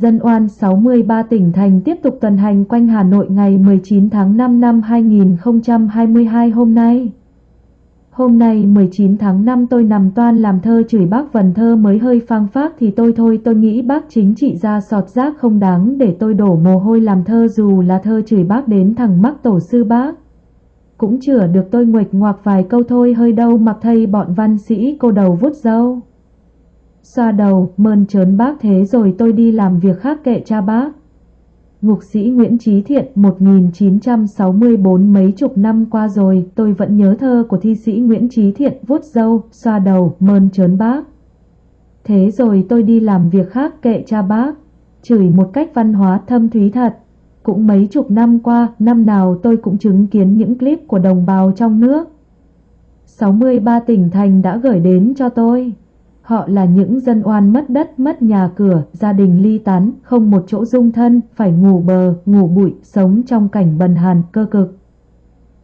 Dân oan 63 tỉnh thành tiếp tục tuần hành quanh Hà Nội ngày 19 tháng 5 năm 2022 hôm nay. Hôm nay 19 tháng 5 tôi nằm toan làm thơ chửi bác vần thơ mới hơi phang phác thì tôi thôi, tôi nghĩ bác chính trị ra sọt rác không đáng để tôi đổ mồ hôi làm thơ dù là thơ chửi bác đến thằng mắc tổ sư bác. Cũng chữa được tôi nguệch ngoạc vài câu thôi, hơi đâu mặc thầy bọn văn sĩ cô đầu vút dâu. Xoa đầu, mơn trớn bác thế rồi tôi đi làm việc khác kệ cha bác. Ngục sĩ Nguyễn Trí Thiện 1964 mấy chục năm qua rồi tôi vẫn nhớ thơ của thi sĩ Nguyễn Trí Thiện vuốt dâu, xoa đầu, mơn trớn bác. Thế rồi tôi đi làm việc khác kệ cha bác, chửi một cách văn hóa thâm thúy thật. Cũng mấy chục năm qua, năm nào tôi cũng chứng kiến những clip của đồng bào trong nước. 63 tỉnh thành đã gửi đến cho tôi. Họ là những dân oan mất đất, mất nhà cửa, gia đình ly tán, không một chỗ dung thân, phải ngủ bờ, ngủ bụi, sống trong cảnh bần hàn, cơ cực.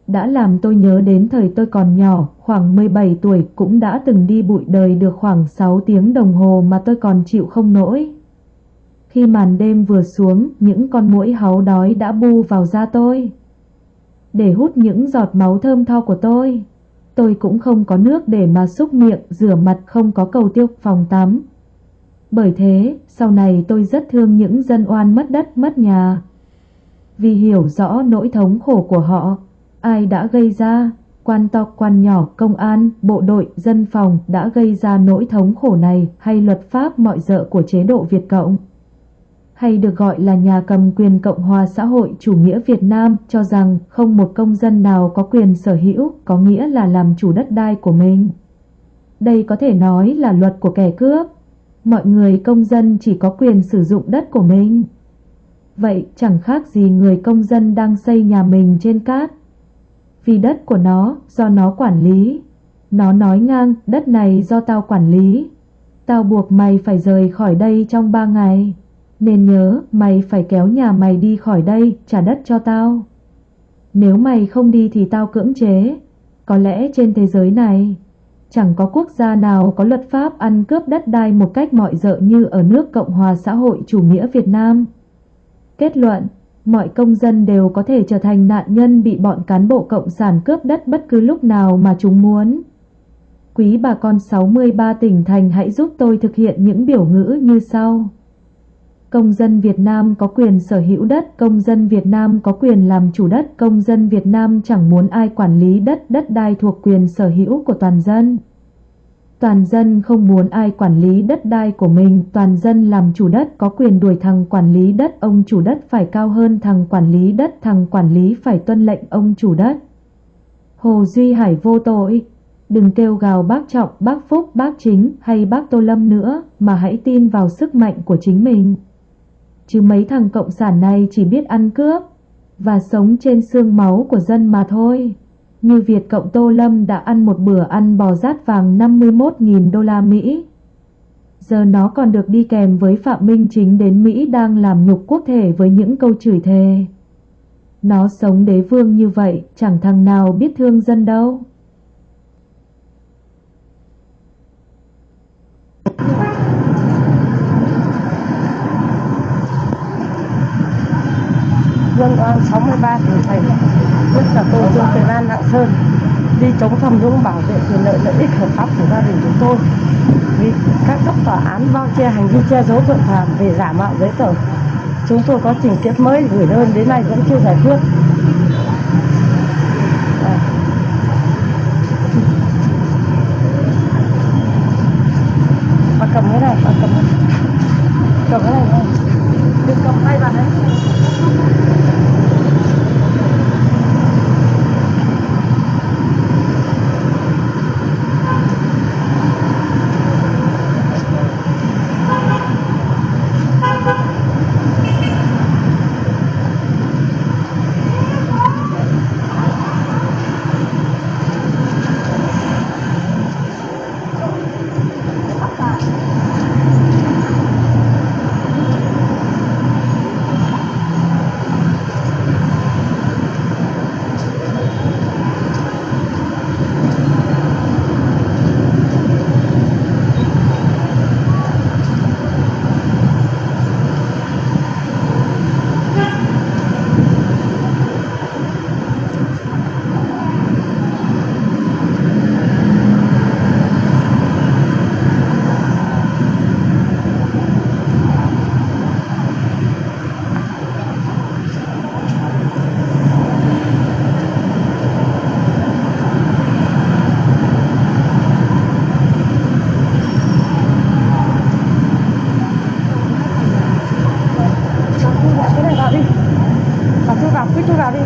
Đã làm tôi nhớ đến thời tôi còn nhỏ, khoảng 17 tuổi cũng đã từng đi bụi đời được khoảng 6 tiếng đồng hồ mà tôi còn chịu không nổi. Khi màn đêm vừa xuống, những con muỗi háu đói đã bu vào da tôi. Để hút những giọt máu thơm tho của tôi tôi cũng không có nước để mà xúc miệng, rửa mặt không có cầu tiêu phòng tắm. Bởi thế, sau này tôi rất thương những dân oan mất đất mất nhà. Vì hiểu rõ nỗi thống khổ của họ, ai đã gây ra, quan to quan nhỏ, công an, bộ đội, dân phòng đã gây ra nỗi thống khổ này hay luật pháp mọi dợ của chế độ Việt Cộng hay được gọi là nhà cầm quyền Cộng hòa xã hội chủ nghĩa Việt Nam, cho rằng không một công dân nào có quyền sở hữu, có nghĩa là làm chủ đất đai của mình. Đây có thể nói là luật của kẻ cướp. Mọi người công dân chỉ có quyền sử dụng đất của mình. Vậy chẳng khác gì người công dân đang xây nhà mình trên cát. Vì đất của nó, do nó quản lý. Nó nói ngang, đất này do tao quản lý. Tao buộc mày phải rời khỏi đây trong ba ngày. Nên nhớ mày phải kéo nhà mày đi khỏi đây trả đất cho tao Nếu mày không đi thì tao cưỡng chế Có lẽ trên thế giới này Chẳng có quốc gia nào có luật pháp ăn cướp đất đai một cách mọi dợ như ở nước Cộng hòa xã hội chủ nghĩa Việt Nam. Kết luận, mọi công dân đều có thể trở thành nạn nhân bị bọn cán bộ cộng sản cướp đất bất cứ lúc nào mà chúng muốn. Quý bà con 63 tỉnh thành hãy giúp tôi thực hiện những biểu ngữ như sau. Công dân Việt Nam có quyền sở hữu đất, công dân Việt Nam có quyền làm chủ đất, công dân Việt Nam chẳng muốn ai quản lý đất, đất đai thuộc quyền sở hữu của toàn dân. Toàn dân không muốn ai quản lý đất đai của mình, toàn dân làm chủ đất có quyền đuổi thằng quản lý đất, ông chủ đất phải cao hơn thằng quản lý đất, thằng quản lý phải tuân lệnh ông chủ đất. Hồ Duy Hải vô tội, đừng kêu gào bác Trọng, bác Phúc, bác Chính hay bác Tô Lâm nữa, mà hãy tin vào sức mạnh của chính mình chứ mấy thằng cộng sản này chỉ biết ăn cướp và sống trên xương máu của dân mà thôi. Như Việt Cộng Tô Lâm đã ăn một bữa ăn bò rát vàng 51.000 đô la Mỹ. Giờ nó còn được đi kèm với Phạm Minh Chính đến Mỹ đang làm nhục quốc thể với những câu chửi thề. Nó sống đế vương như vậy, chẳng thằng nào biết thương dân đâu. 63 tuổi thành nhất là tôi trương Tiền An Lạng Sơn đi chống tham nhũng bảo vệ quyền lợi lợi ích hợp pháp của gia đình chúng tôi. Vì các cấp tòa án bao che hành vi che giấu tội phạm về giả mạo giấy tờ. Chúng tôi có trình tiết mới gửi đơn đến nay vẫn chưa giải quyết.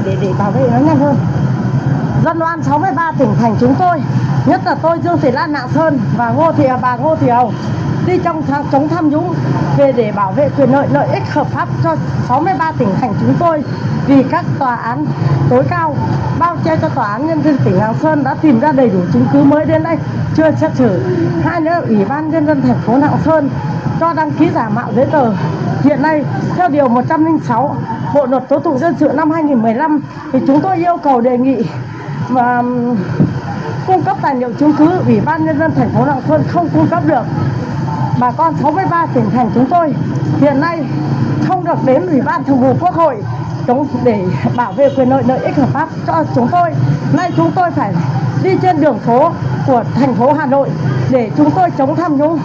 Để để bảo vệ nó nhanh hơn. Dân oan 63 tỉnh, thành chúng tôi, nhất là tôi, Dương Thị Lan Lạng Sơn và Ngô Thị bà Ngô Thị Hồng, đi trong tháng chống tham nhũng về để bảo vệ quyền lợi lợi ích hợp pháp cho 63 tỉnh, thành chúng tôi vì các tòa án tối cao, bao che cho tòa án nhân dân tỉnh Lạng Sơn đã tìm ra đầy đủ chứng cứ mới đến đây, chưa xét xử. Hai nữa, ủy ban nhân dân thành phố Lạng Sơn cho đăng ký giả mạo giấy tờ. Hiện nay, theo điều 106 Bộ luật tố tụng dân sự năm 2015 thì chúng tôi yêu cầu đề nghị và cung cấp tài liệu chứng cứ ủy ban nhân dân thành phố Lạng Sơn không cung cấp được. Bà con 63 tỉnh thành chúng tôi hiện nay không được đến ủy ban thường vụ quốc hội chống, để bảo vệ quyền lợi lợi ích hợp pháp cho chúng tôi. Nay chúng tôi phải đi trên đường phố của thành phố Hà Nội để chúng tôi chống tham nhũng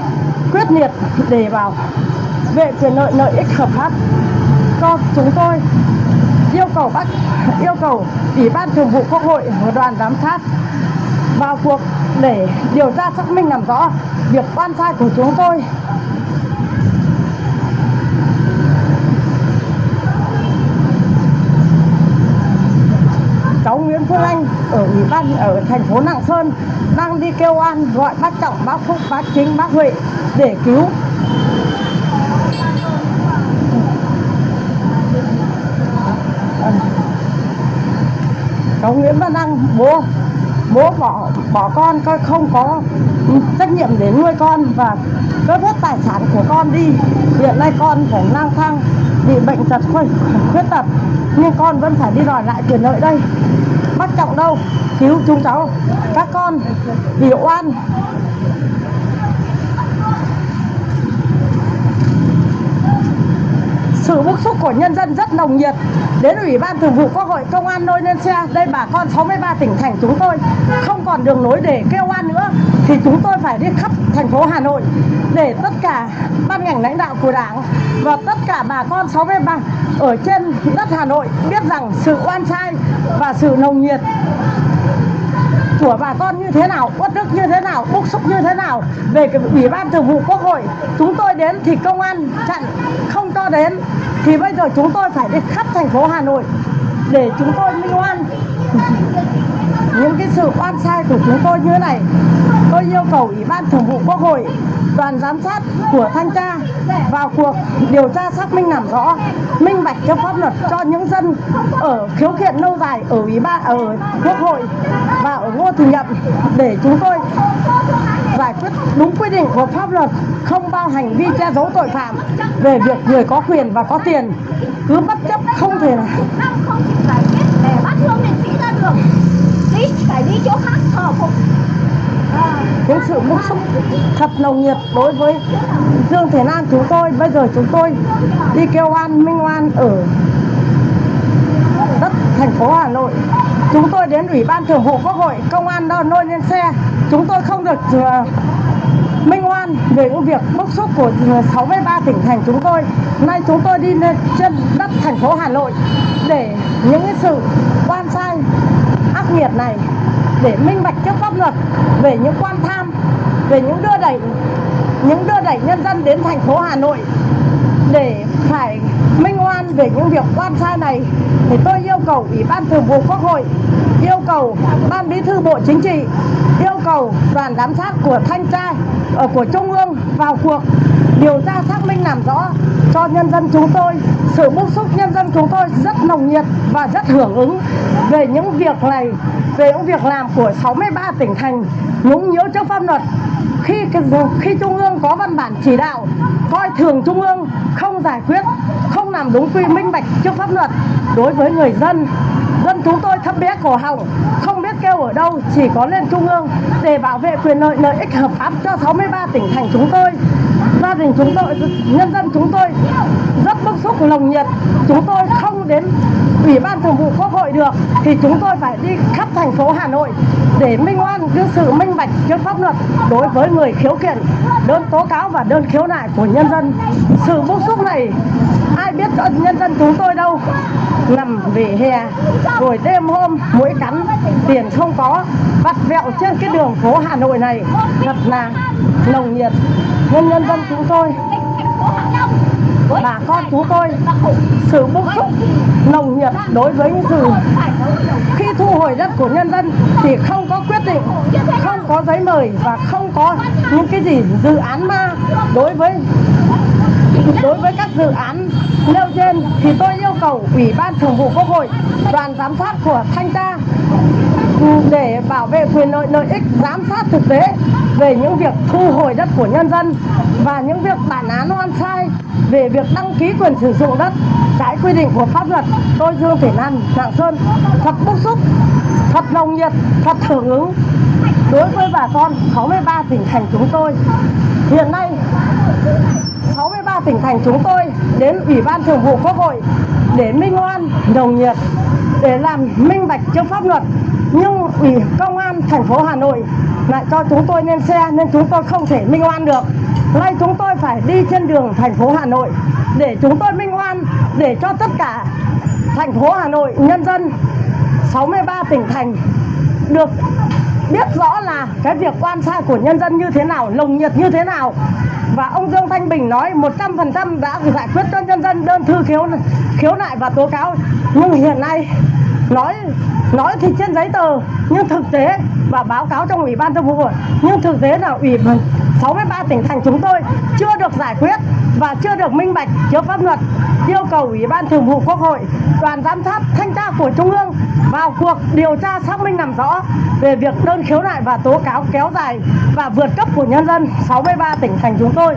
quyết liệt để bảo vệ quyền lợi lợi ích hợp pháp cho chúng tôi yêu cầu bác yêu cầu ủy ban thường vụ quốc hội và đoàn giám sát vào cuộc để điều tra xác minh làm rõ việc oan sai của chúng tôi. Cháu Nguyễn Phương Anh ở ủy ban ở thành phố Lạng Sơn đang đi kêu an gọi bác Trọng, bác Phúc, bác Chính, bác Huệ để cứu cháu Nguyễn Văn Đăng bố bố bỏ bỏ con coi không có trách nhiệm để nuôi con và cướp hết tài sản của con đi. Hiện nay con phải lang thang, bị bệnh tật khuyết khuyết tật nhưng con vẫn phải đi đòi lại quyền lợi đây. Bác trọng đâu? Cứu chúng cháu. Các con bị oan sự bức xúc của nhân dân rất nồng nhiệt. Đến ủy ban thường vụ quốc hội công an nơi lên xe đây bà con 63 tỉnh thành chúng tôi, không còn đường nối để kêu oan nữa, thì chúng tôi phải đi khắp thành phố Hà Nội để tất cả ban ngành lãnh đạo của đảng và tất cả bà con 63 ở trên đất Hà Nội biết rằng sự oan sai và sự nồng nhiệt của bà con như thế nào, uất ức như thế nào, bức xúc như thế nào về cái ủy ban thường vụ quốc hội. Chúng tôi đến thì công an chặn không cho đến thì bây giờ chúng tôi phải đi khắp thành phố Hà Nội để chúng tôi minh oan những cái sự oan sai của chúng tôi như thế này. Tôi yêu cầu ủy ban thường vụ quốc hội, đoàn giám sát của thanh tra vào cuộc điều tra xác minh làm rõ, minh bạch cho pháp luật cho những dân ở khiếu kiện lâu dài ở ủy ban, ở quốc hội và ở ngô thị nhậm để chúng tôi giải quyết đúng quy định của pháp luật, không bao hành vi che giấu tội phạm về việc người có quyền và có tiền. Cứ bất chấp không thể nào không thể giải quyết để bắt thương liệt sĩ ra đường đi phải đi chỗ khác thờ phục cái những sự bức xúc thật nồng nhiệt đối với Dương Thế Lan chúng tôi. Bây giờ chúng tôi đi kêu oan minh oan ở đất thành phố Hà Nội. Chúng tôi đến ủy ban thường vụ quốc hội, công an đó nôi lên xe. Chúng tôi không được ờ, minh oan về những việc bức xúc của ờ, 63 tỉnh thành chúng tôi. Nay chúng tôi đi lên trên đất thành phố Hà Nội để những cái sự oan sai ác nghiệt này, để minh bạch trước pháp luật, về những quan tham, về những đưa đẩy, những đưa đẩy nhân dân đến thành phố Hà Nội, để phải minh oan về những việc quan sai này, thì tôi yêu cầu ủy ban thường vụ quốc hội, yêu cầu ban bí thư bộ chính trị, yêu cầu đoàn giám sát của thanh tra ở của trung ương vào cuộc điều tra xác minh làm rõ cho nhân dân chúng tôi, sự bức xúc nhân dân chúng tôi rất nồng nhiệt và rất hưởng ứng về những việc này, về những việc làm của 63 tỉnh thành. Nhũng nhiễu trước pháp luật, khi khi trung ương có văn bản chỉ đạo, coi thường trung ương, không giải quyết, không làm đúng quy, minh bạch trước pháp luật. Đối với người dân dân chúng tôi thấp bé cổ họng, không biết kêu ở đâu, chỉ có lên trung ương để bảo vệ quyền lợi lợi ích hợp pháp cho 63 tỉnh thành chúng tôi gia đình chúng tôi, nhân dân chúng tôi rất bức xúc, nồng nhiệt. Chúng tôi không đến ủy ban thường vụ quốc hội được thì chúng tôi phải đi khắp thành phố Hà Nội để minh oan cái sự minh bạch trước pháp luật đối với người khiếu kiện. Đơn tố cáo và đơn khiếu nại của nhân dân. Sự bức xúc này, ai biết cho nhân dân chúng tôi đâu. Nằm về hè rồi đêm hôm, mũi cắn, tiền không có vặt vẹo trên cái đường phố Hà Nội này. Thật là nồng nhiệt. Nhân nhân dân chúng tôi. Bà bà con chúng tôi. Sự bức xúc, nồng nhiệt đối với những sự khi thu hồi đất của nhân dân thì không có quyết định, không có giấy mời và không có những cái gì dự án ma đối với đối với các dự án nêu trên thì tôi yêu cầu ủy ban thường vụ quốc hội, đoàn giám sát của thanh tra để bảo vệ quyền lợi lợi ích, giám sát thực tế về những việc thu hồi đất của nhân dân và những việc bản án oan sai về việc đăng ký quyền sử dụng đất trái quy định của pháp luật. Tôi, Dương thể Lan Lạng Sơn thật bức xúc, thật nồng nhiệt, thật hưởng ứng. Đối với bà con 63 tỉnh thành chúng tôi, hiện nay 63 tỉnh thành chúng tôi đến Ủy ban Thường vụ Quốc hội để minh oan, nồng nhiệt, để làm minh bạch trước pháp luật nhưng ủy công an thành phố Hà Nội lại cho chúng tôi lên xe nên chúng tôi không thể minh oan được nay chúng tôi phải đi trên đường thành phố Hà Nội để chúng tôi minh oan để cho tất cả thành phố Hà Nội nhân dân 63 tỉnh thành được biết rõ là cái việc quan sai của nhân dân như thế nào, lồng nhiệt như thế nào. Và ông Dương Thanh Bình nói 100% đã giải quyết cho nhân dân đơn thư khiếu khiếu nại và tố cáo. Nhưng hiện nay nói nói thì trên giấy tờ, nhưng thực tế, và báo cáo trong ủy ban thường vụ hội nhưng thực tế là ủy ban 63 tỉnh thành chúng tôi chưa được giải quyết và chưa được minh bạch trước pháp luật, yêu cầu ủy ban thường vụ quốc hội, đoàn giám sát thanh tra của trung ương vào cuộc điều tra xác minh làm rõ về việc đơn khiếu nại và tố cáo kéo dài và vượt cấp của nhân dân 63 tỉnh thành chúng tôi.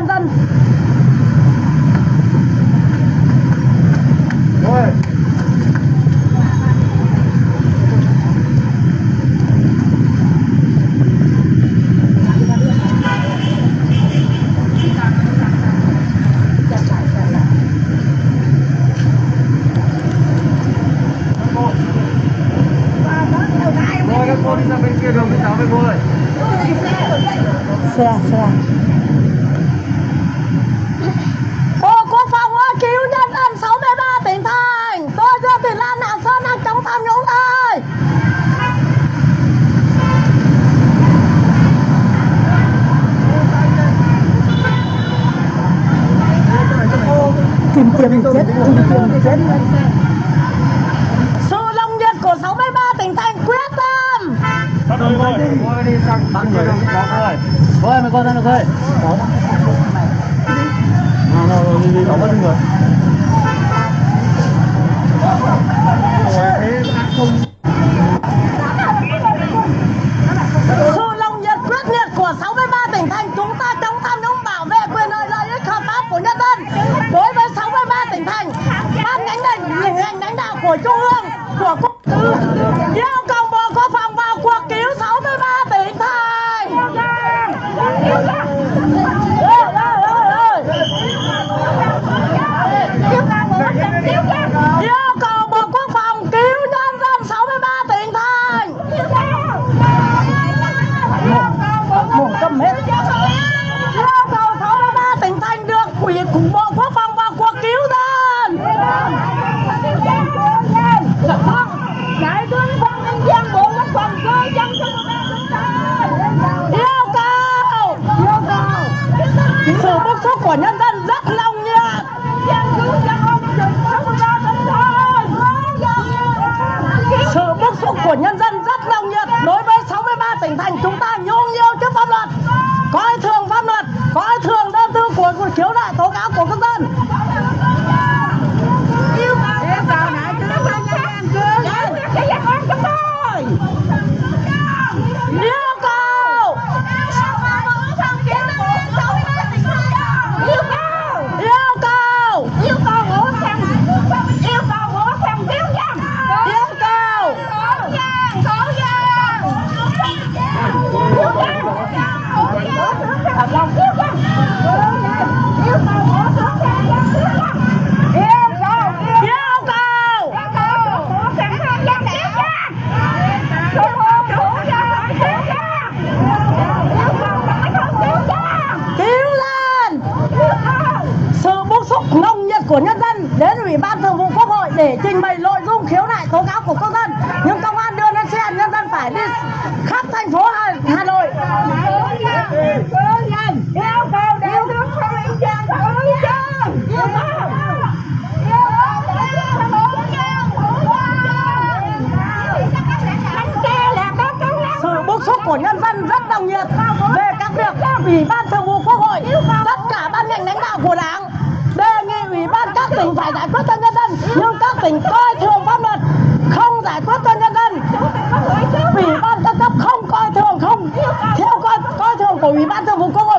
Bức chết đi Sự lòng nhiệt của 63 tỉnh thành quyết tâm! Bắt rồi rồi Bắt đi sang Bắt rồi Bắt rồi Thôi mày con ra được thôi Đó Nào nào đi đi đó bắt đi rồi Yeah. ủy ban thường vụ quốc hội tất cả ban ngành lãnh đạo của đảng đề nghị ủy ban các tỉnh phải giải quyết cho nhân dân nhưng các tỉnh coi thường pháp luật, không giải quyết cho nhân dân. Ủy ban các cấp không coi thường, không theo coi coi thường của ủy ban thường vụ quốc hội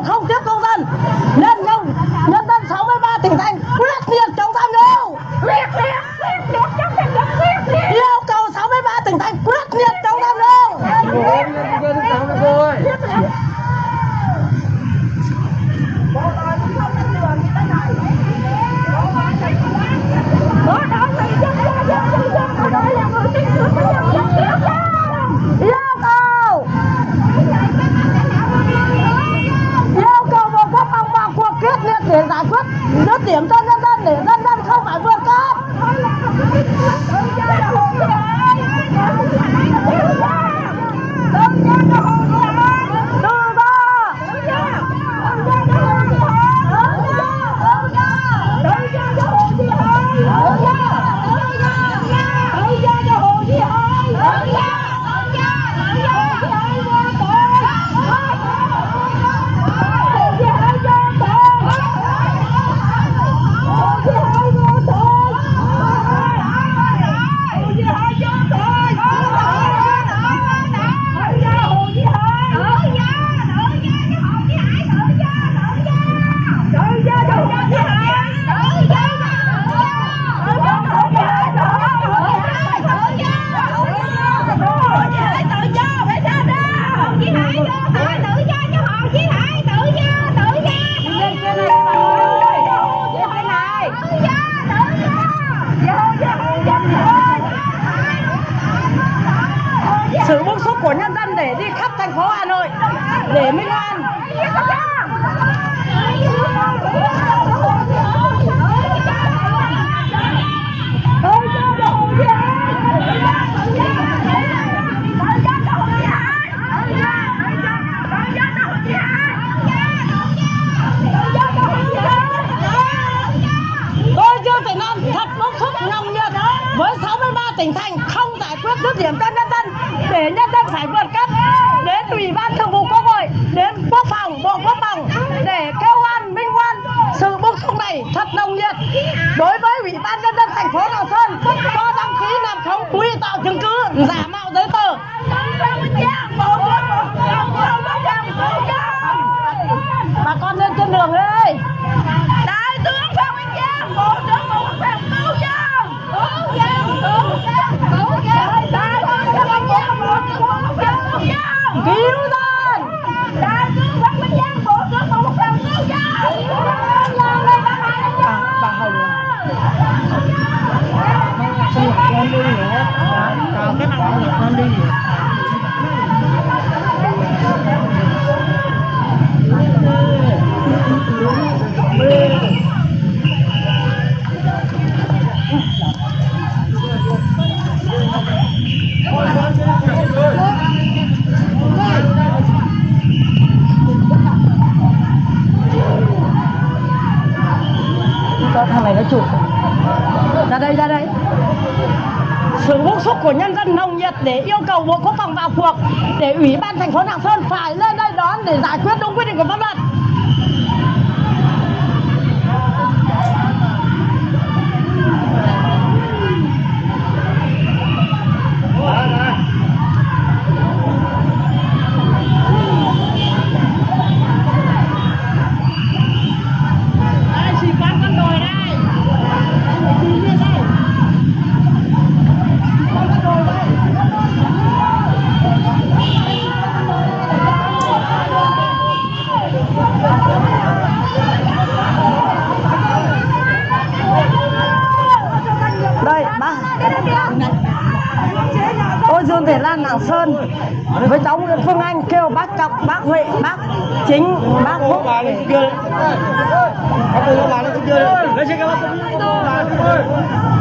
thành phố hà nội. Để minh hoan để yêu cầu bộ quốc phòng vào cuộc để ủy ban thành phố lạng sơn phải lên đây đón để giải quyết đúng quy định của pháp luật.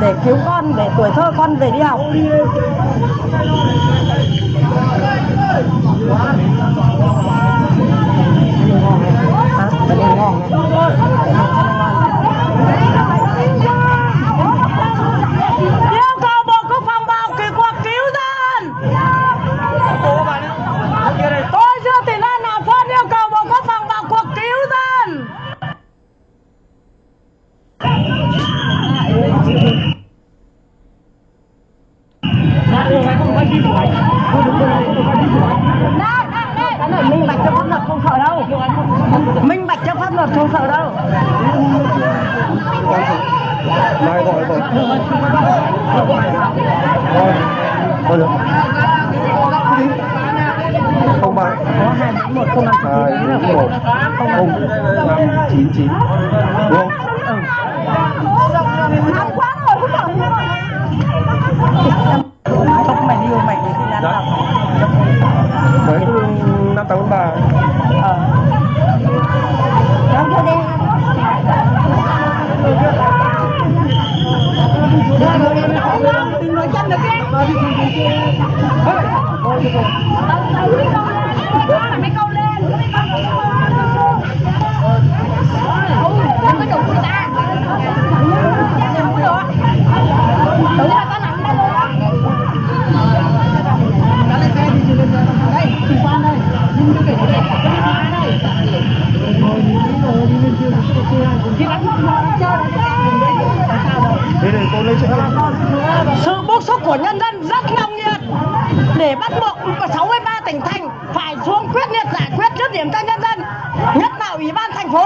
để cứu con để tuổi thơ con về đi học.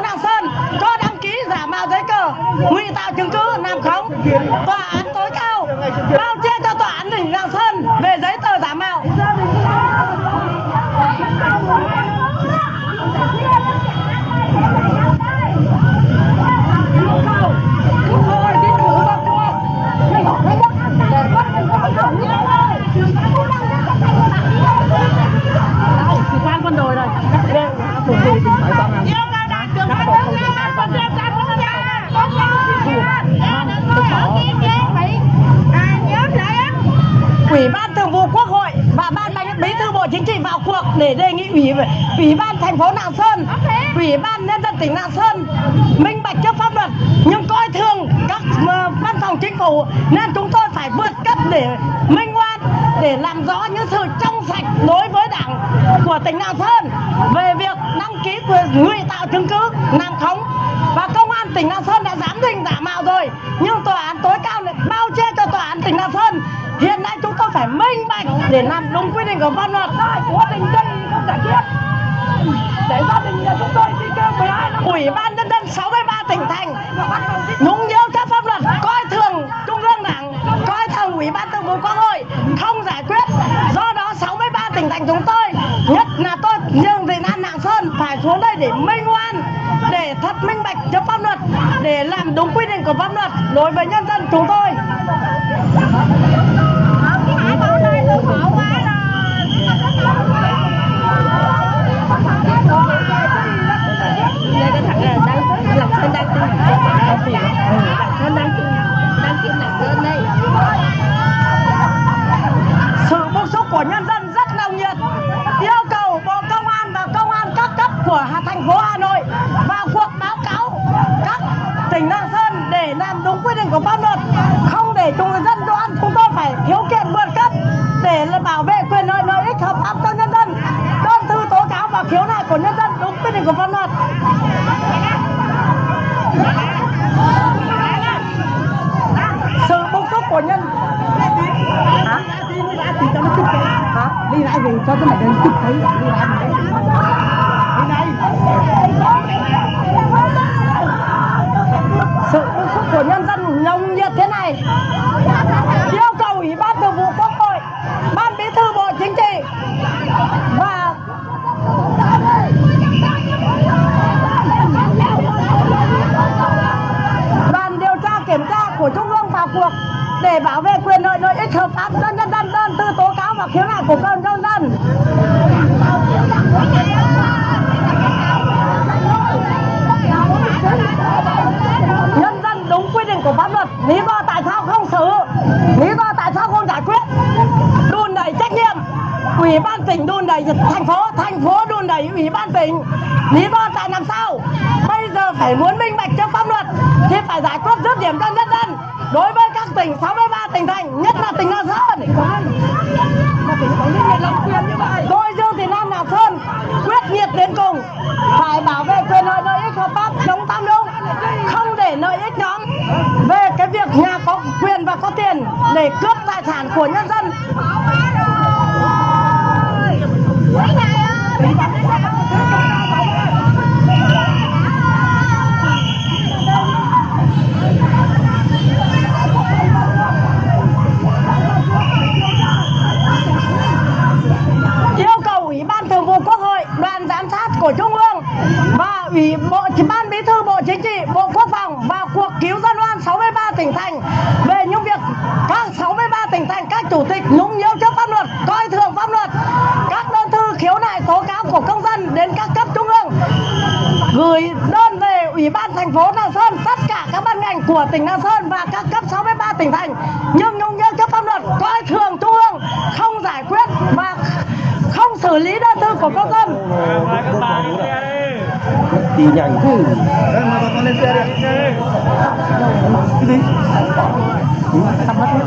Lạng Sơn có đăng ký giả mạo giấy tờ, ngụy tạo chứng cứ, làm khống. Tòa án tối cao bao che cho tòa án tỉnh Lạng Sơn về giấy để đề nghị ủy ủy ban thành phố Lạng Sơn, ờ, à? ủy ban nhân dân tỉnh Lạng Sơn minh bạch trước pháp luật nhưng coi thường các ờ, văn phòng chính phủ nên chúng tôi phải vượt cấp để minh oan để làm rõ những sự trong sạch đối với đảng của tỉnh Lạng Sơn về việc đăng ký quyền ngụy tạo chứng cứ làm khống. Và công an tỉnh Lạng Sơn đã giám định giả mạo rồi nhưng tòa án tối cao lại bao che cho tòa án tỉnh Lạng Sơn. Hiện nay chúng tôi phải minh bạch để làm đúng quy định của pháp luật để gia đình nhà chúng tôi đi kêu 12 năm. Ủy ban nhân dân 63 tỉnh thành. Nhũng nhiễu chấp pháp luật, coi thường trung ương đảng, coi thường ủy ban thường vụ quốc hội, không giải quyết. Do đó 63 tỉnh thành chúng tôi, nhất là tôi, nhưng thị Nam Lạng Sơn phải xuống đây để minh oan, để thật minh bạch cho pháp luật, để làm đúng quy định của pháp luật. Đối với nhân dân chúng tôi cái hải bảo đây tôi khổ quá đây cái thằng này đang làm sơn đang tin đang tin làm sơn đang tin đang tin làm sơn đây sự bức xúc của nhân dân rất nồng nhiệt. Yêu cầu bộ công an và công an các cấp của Hà- thành phố Hà Nội vào cuộc báo cáo các tỉnh Lạng Sơn để làm đúng quy định của pháp luật, không để chúng dân Đoan chúng tôi phải khiếu kiện vượt cấp để là bảo vệ quyền lợi lợi ích hợp pháp cho nhân dân. Đơn thư tố cáo và khiếu nại của nhân dân đúng quy định của pháp luật sự bức xúc của nhân hả hả đi lại về cho cái này đến chụp thấy đi lại đi đây sự bức xúc của nhân dân nồng nhiệt thế này. Yêu cầu ủy ban thường vụ quốc hội, ban bí thư bộ chính trị và đoàn điều tra kiểm tra của trung ương vào cuộc để bảo vệ quyền lợi lợi ích hợp pháp cho nhân dân đơn tư tố cáo và khiếu nại của cơ nhân dân nhân dân đúng quy định của pháp luật lý do tại sao không xử lý do tại sao không giải quyết đùn đẩy trách nhiệm ủy ban tỉnh đùn đẩy thành phố thành phố đùn đẩy ủy ban tỉnh. Lý do tại làm sao? Bây giờ phải muốn minh bạch trong pháp luật, thì phải giải quyết dứt điểm cho nhân dân. Đối với các tỉnh 63 nhanh thế lên xe đi. cái gì Thăm mất hết.